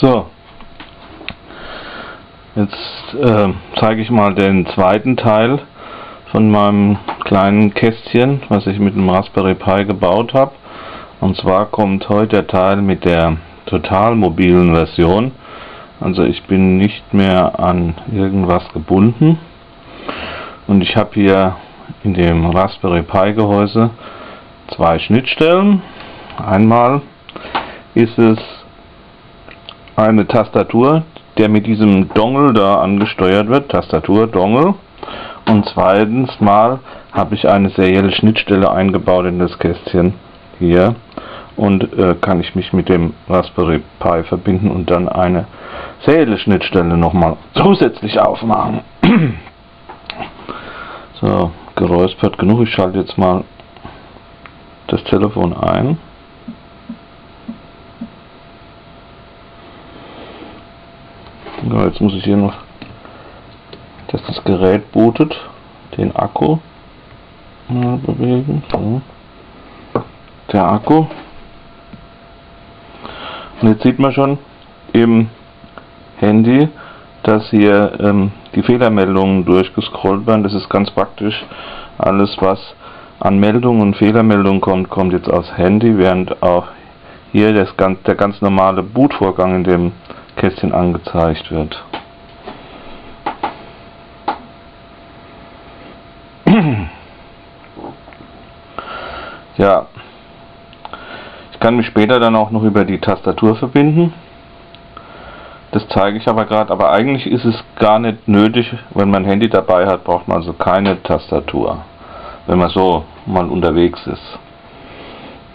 So, jetzt äh, zeige ich mal den zweiten Teil von meinem kleinen Kästchen, was ich mit dem Raspberry Pi gebaut habe. Und zwar kommt heute der Teil mit der total mobilen Version. Also ich bin nicht mehr an irgendwas gebunden. Und ich habe hier in dem Raspberry Pi Gehäuse zwei Schnittstellen. Einmal ist es eine Tastatur, der mit diesem Dongle da angesteuert wird, Tastatur, Dongle. Und zweitens mal habe ich eine serielle Schnittstelle eingebaut in das Kästchen hier und äh, kann ich mich mit dem Raspberry Pi verbinden und dann eine serielle Schnittstelle nochmal zusätzlich aufmachen. so, geräuspert genug, ich schalte jetzt mal das Telefon ein. Ja, jetzt muss ich hier noch, dass das Gerät bootet, den Akku mal bewegen. So. Der Akku. Und jetzt sieht man schon im Handy, dass hier ähm, die Fehlermeldungen durchgescrollt werden. Das ist ganz praktisch. Alles, was an Meldungen und Fehlermeldungen kommt, kommt jetzt aus Handy, während auch hier das, der ganz normale Bootvorgang in dem Kästchen angezeigt wird. Ja, ich kann mich später dann auch noch über die Tastatur verbinden. Das zeige ich aber gerade, aber eigentlich ist es gar nicht nötig, wenn man ein Handy dabei hat, braucht man also keine Tastatur, wenn man so mal unterwegs ist.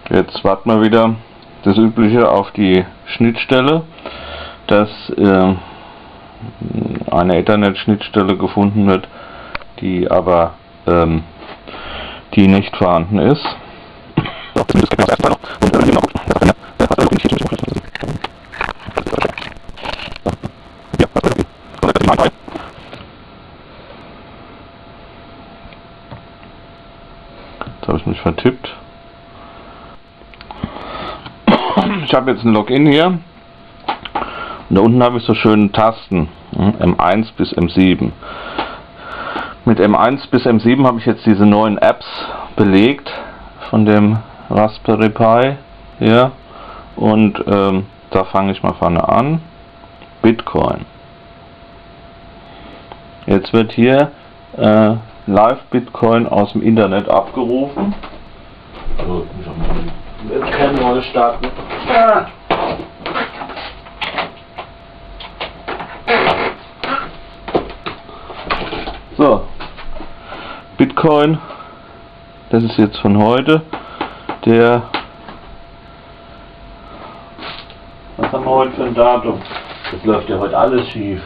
Jetzt warten wir wieder das übliche auf die Schnittstelle dass äh, eine Ethernet-Schnittstelle gefunden wird, die aber ähm, die nicht vorhanden ist. Jetzt habe ich mich vertippt. Ich habe jetzt ein Login hier. Und da unten habe ich so schöne Tasten, M1 hm, bis M7. Mit M1 bis M7 habe ich jetzt diese neuen Apps belegt von dem Raspberry Pi hier. Und ähm, da fange ich mal vorne an. Bitcoin. Jetzt wird hier äh, Live Bitcoin aus dem Internet abgerufen. So, mal die Webcam starten. Ah. So, Bitcoin, das ist jetzt von heute, der, was haben wir heute für ein Datum? Das läuft ja heute alles schief.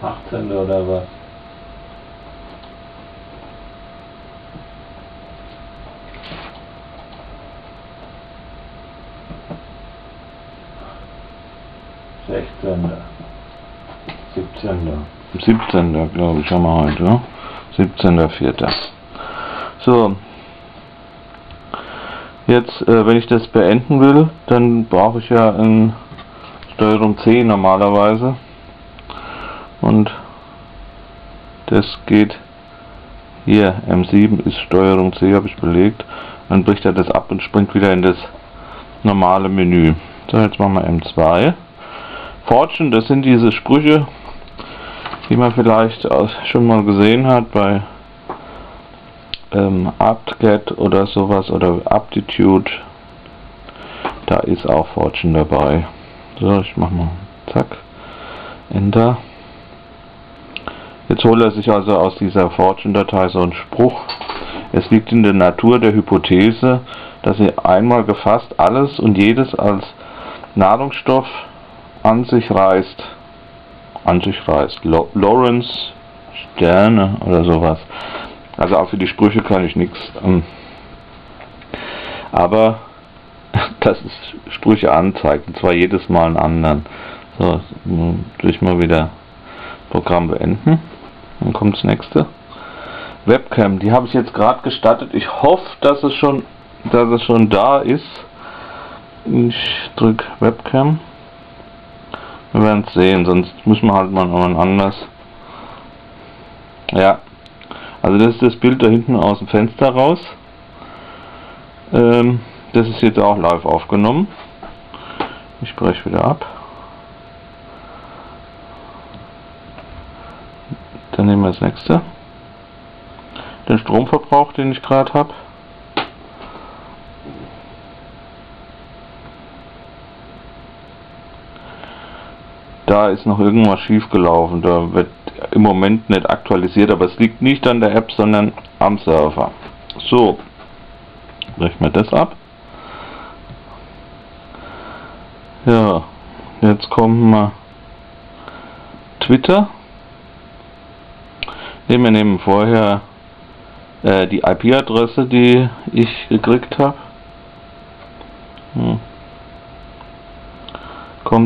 18. oder was? Sechzehnter. 17. 17. glaube ich, haben wir heute. 17.04. So. Jetzt, äh, wenn ich das beenden will, dann brauche ich ja ein Steuerung C normalerweise. Und das geht hier, M7 ist Steuerung C, habe ich belegt. Dann bricht er das ab und springt wieder in das normale Menü. So, jetzt machen wir M2. Fortune, das sind diese Sprüche, die man vielleicht schon mal gesehen hat bei ähm, AptGet oder sowas oder Aptitude. Da ist auch Fortune dabei. So, ich mach mal zack, Enter. Jetzt holt er sich also aus dieser Fortune-Datei so einen Spruch. Es liegt in der Natur der Hypothese, dass sie einmal gefasst alles und jedes als Nahrungsstoff an sich reißt. An sich reißt. Lawrence Sterne oder sowas. Also auch für die Sprüche kann ich nichts. Ähm, aber das ist Sprüche anzeigt, und zwar jedes Mal einen anderen. So, durch mal wieder Programm beenden. Dann kommt das nächste. Webcam, die habe ich jetzt gerade gestartet. Ich hoffe, dass es schon, dass es schon da ist. Ich drücke Webcam. Wir werden es sehen, sonst müssen wir halt mal anders. Ja, also das ist das Bild da hinten aus dem Fenster raus. Ähm, das ist jetzt auch live aufgenommen. Ich breche wieder ab. Dann nehmen wir das nächste. Den Stromverbrauch, den ich gerade habe. Da ist noch irgendwas schief gelaufen. Da wird im Moment nicht aktualisiert, aber es liegt nicht an der App, sondern am Server. So, brechen wir das ab. Ja, jetzt kommen wir Twitter. Ne, wir nehmen vorher äh, die IP-Adresse, die ich gekriegt habe. Hm.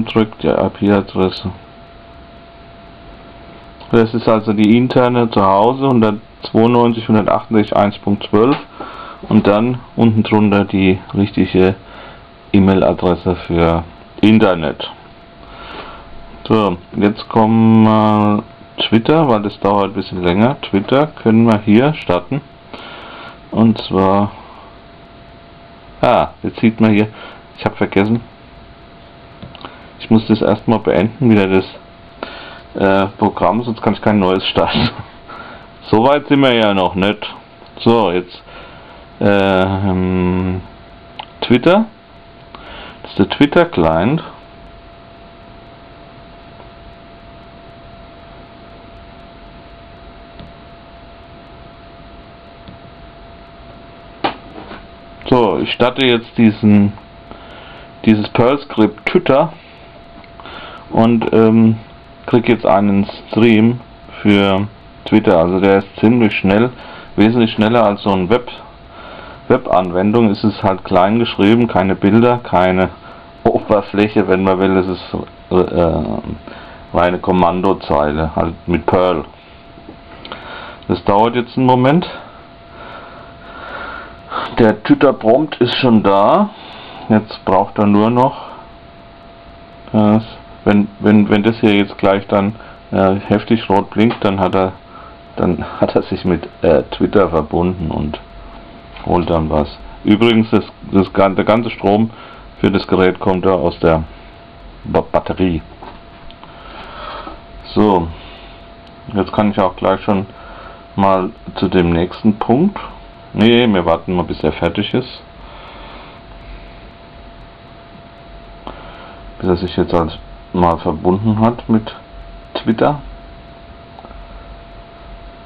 Drückt die IP-Adresse. Das ist also die interne zu Hause 192.168.1.12 und dann unten drunter die richtige E-Mail-Adresse für Internet. So, jetzt kommen wir Twitter, weil das dauert ein bisschen länger. Twitter können wir hier starten. Und zwar, ah, jetzt sieht man hier, ich habe vergessen, ich muss das erstmal beenden, wieder das äh, Programm, sonst kann ich kein neues starten. Soweit sind wir ja noch nicht. So, jetzt äh, ähm, Twitter. Das ist der Twitter Client. So, ich starte jetzt diesen dieses Perl Script Twitter und ähm, kriege jetzt einen Stream für Twitter. Also der ist ziemlich schnell, wesentlich schneller als so ein Web Web-Anwendung. Ist es halt klein geschrieben, keine Bilder, keine Oberfläche, wenn man will. Es ist äh, reine Kommandozeile, halt mit Perl. Das dauert jetzt einen Moment. Der Twitter Prompt ist schon da. Jetzt braucht er nur noch das, wenn, wenn, wenn das hier jetzt gleich dann äh, heftig rot blinkt, dann hat er dann hat er sich mit äh, Twitter verbunden und holt dann was. Übrigens, das, das, der ganze Strom für das Gerät kommt da aus der ba Batterie. So, jetzt kann ich auch gleich schon mal zu dem nächsten Punkt. Nee, wir warten mal bis er fertig ist. Bis er sich jetzt als mal verbunden hat mit Twitter.